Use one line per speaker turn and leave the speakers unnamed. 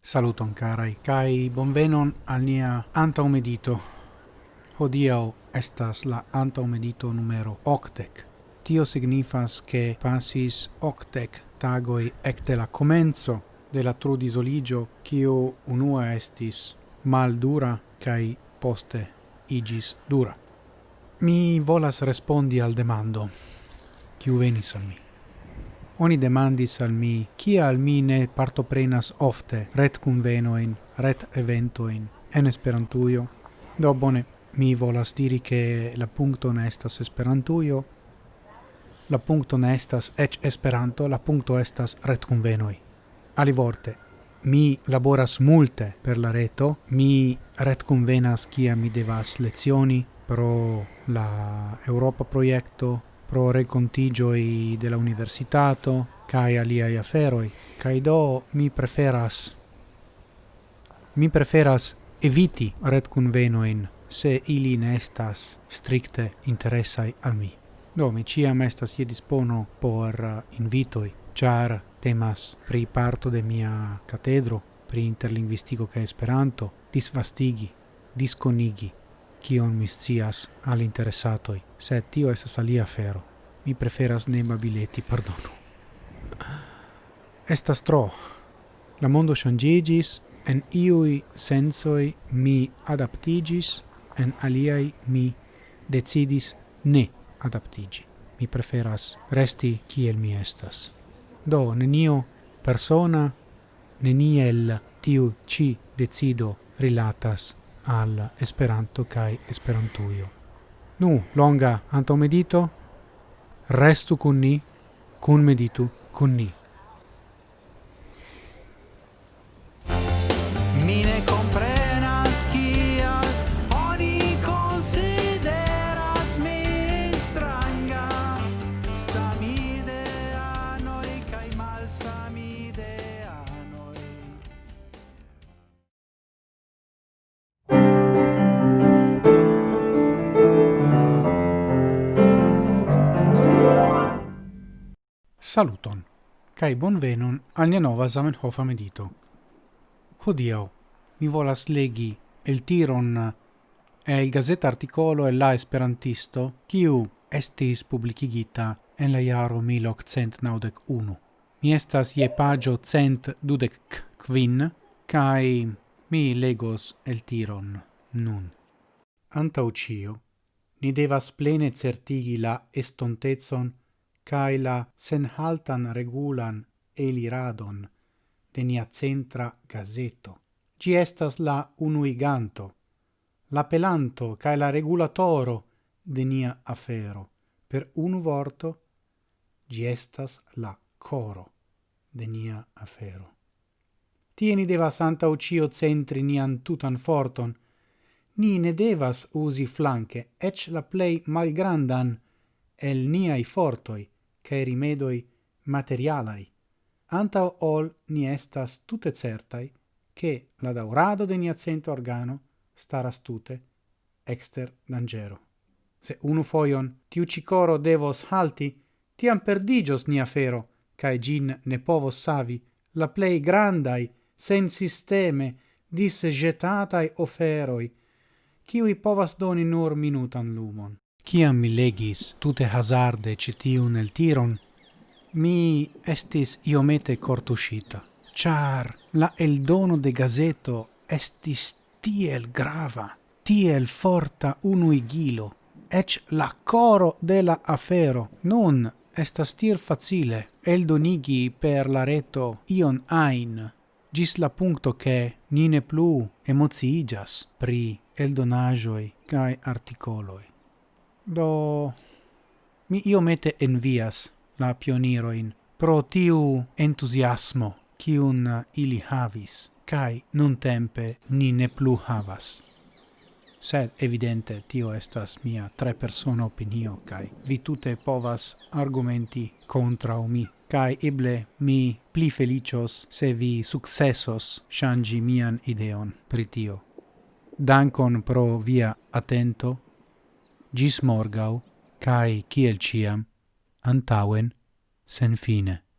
Saluton carai, kai bonvenon al nia antaumedito. Hodiau estas la antaumedito numero octec. Tio signifas che passis octec tagoi ecte la comenzo de la trudisoligio, cio unua estis maldura, kai poste igis dura. Mi volas respondi al demando, kiu venis al mi. Oni demandis al mi, kial mi ne partoprenas ofte ret convenoin, ret eventoin, en esperantuio. Do bone, mi volas diri che la puncto ne estas esperantuio, la puncto ne estas ec Esperanto, la puncto estas ret convenoi. Alivorte, Mi laboras multe per la reto, mi ret convenas kia mi devas lezioni pro la Europa proiecto, pro recontigioi de la universitato, cae aliai aferoi, cae do mi preferas mi preferas eviti ret convenoin se ili ne estas stricte interessai al mi. Do, mi ciam estas je dispono por eh, invitoi, char temas pri parto de mia catedro, pri interlingvistico ca esperanto, disvastigi, disconigi, kion mi scias al interessatoi, sed tio estas alia fero. Mi preferas ne babileti, pardonu. Estas tro. La mondo changigis, en iui sensoi mi adaptigis, en aliai mi decidis ne adaptigi. Mi preferas resti kiel mi estas. Do, nenio persona, neniel tiu ci decido rilatas al Esperanto kai esperantuio. Nu, longa antomedito, restu kun ni, kun meditu kun ni. Saluton, cae bonvenon al nia nova Zamenhof medito. Hodio, mi volas legi el tiron eh, e il gazeta articolo e la esperantisto, kiu estis publicigita en la jaro 1891. Mi estas je pagio cent dudec quin, cae mi legos el tiron nun. Antau cio, ni devas plene certigi la estontezon cae la senhaltan regulan eliradon de nia centra gazeto. Gi estas la unuiganto, la pelanto cae la regulatoro de nia afero. Per unu vorto, gi estas la coro de nia afero. Tie ni devas anta ucio centri nian tutan forton, ni ne devas usi flanque, ec la plei malgrandan, el niai fortoi, cae rimedoi materialai, anta ol ni estas tute certai, che la daurado de nia cento organo staras tute exter dangero. Se unu foion tiu cicoro devos halti, tiam perdigios nia fero, cae gin ne povos savi la plei grandai, sen sisteme, dis disgetatai oferoi, ciui povas doni nur minutan lumon. Ciam mi legis tute hazarde citiun el tiron, mi estis iomete cortuscita, char la el dono de gazeto estis tiel grava, tiel forta unuigilo, ec la coro de la afero, nun estas tir facile eldonigi per la reto ion ain gis la puncto che nine plu emociigas pri eldonajoi cae articoloi. Do mi iomete envias la pioniroin pro tiu entusiasmo cium ili havis, cae nun tempe ni ne plu havas sed evidente tio estas mia tre persona opinio kai vi tute povas argumenti contra mi. Kai eble mi pli felicios se vi successos shangi mian ideon pri tio. Dankon pro via atento. Gis morgau kai kiel ciam antauen sen fine